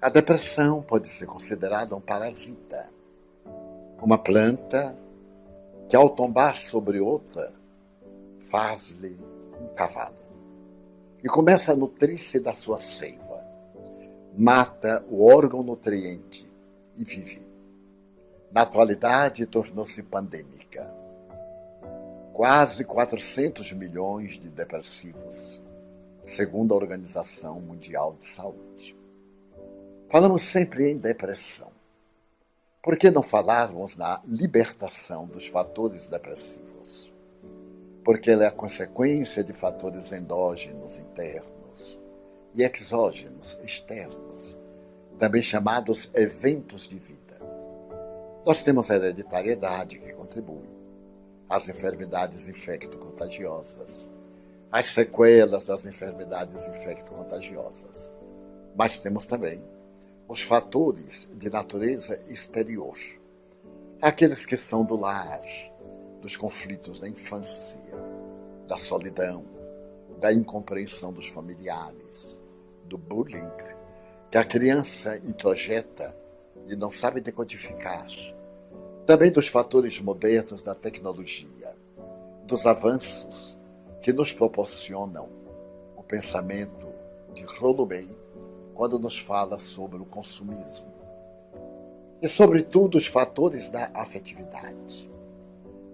A depressão pode ser considerada um parasita, uma planta que, ao tombar sobre outra, faz-lhe um cavalo e começa a nutrir-se da sua seiva, mata o órgão nutriente e vive. Na atualidade, tornou-se pandêmica. Quase 400 milhões de depressivos, segundo a Organização Mundial de Saúde. Falamos sempre em depressão. Por que não falarmos na libertação dos fatores depressivos? Porque ela é a consequência de fatores endógenos internos e exógenos externos, também chamados eventos de vida. Nós temos a hereditariedade que contribui, as enfermidades infecto-contagiosas, as sequelas das enfermidades infecto-contagiosas. Mas temos também os fatores de natureza exterior, aqueles que são do lar, dos conflitos da infância, da solidão, da incompreensão dos familiares, do bullying, que a criança introjeta e não sabe decodificar, também dos fatores modernos da tecnologia, dos avanços que nos proporcionam o pensamento de Rollo May quando nos fala sobre o consumismo. E, sobretudo, os fatores da afetividade.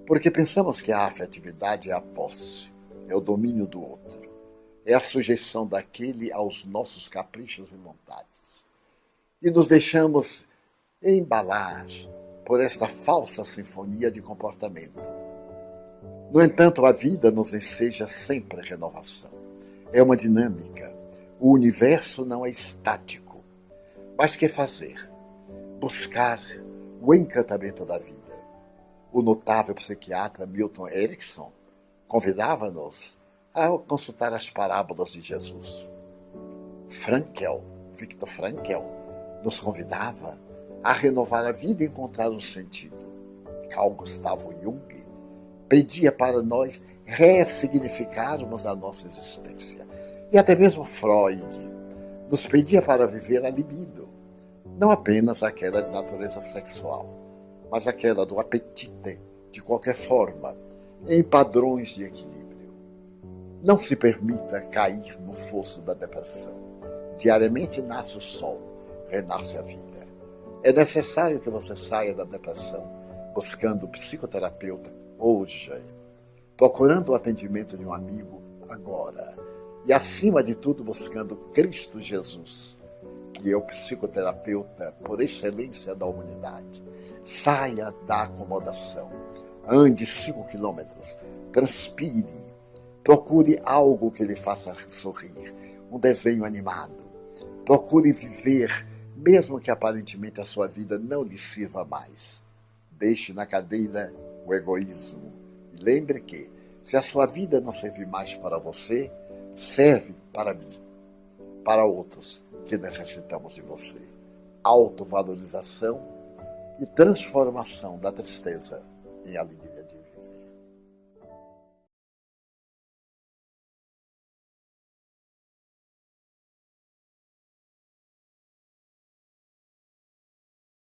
Porque pensamos que a afetividade é a posse, é o domínio do outro, é a sujeição daquele aos nossos caprichos e vontades. E nos deixamos embalar por esta falsa sinfonia de comportamento. No entanto, a vida nos enseja sempre renovação. É uma dinâmica, o universo não é estático. Mas que fazer? Buscar o encantamento da vida. O notável psiquiatra Milton Erickson convidava-nos a consultar as parábolas de Jesus. Frankel, Victor Frankel, nos convidava a renovar a vida e encontrar um sentido. Carl Gustavo Jung pedia para nós ressignificarmos a nossa existência e até mesmo Freud nos pedia para viver a libido, não apenas aquela de natureza sexual, mas aquela do apetite, de qualquer forma, em padrões de equilíbrio. Não se permita cair no fosso da depressão. Diariamente nasce o sol, renasce a vida. É necessário que você saia da depressão buscando psicoterapeuta hoje, procurando o atendimento de um amigo agora e, acima de tudo, buscando Cristo Jesus, que é o psicoterapeuta por excelência da humanidade. Saia da acomodação, ande cinco quilômetros, transpire, procure algo que lhe faça sorrir, um desenho animado. Procure viver, mesmo que aparentemente a sua vida não lhe sirva mais. Deixe na cadeira o egoísmo e lembre que, se a sua vida não servir mais para você, serve para mim, para outros que necessitamos de você. Autovalorização e transformação da tristeza em alegria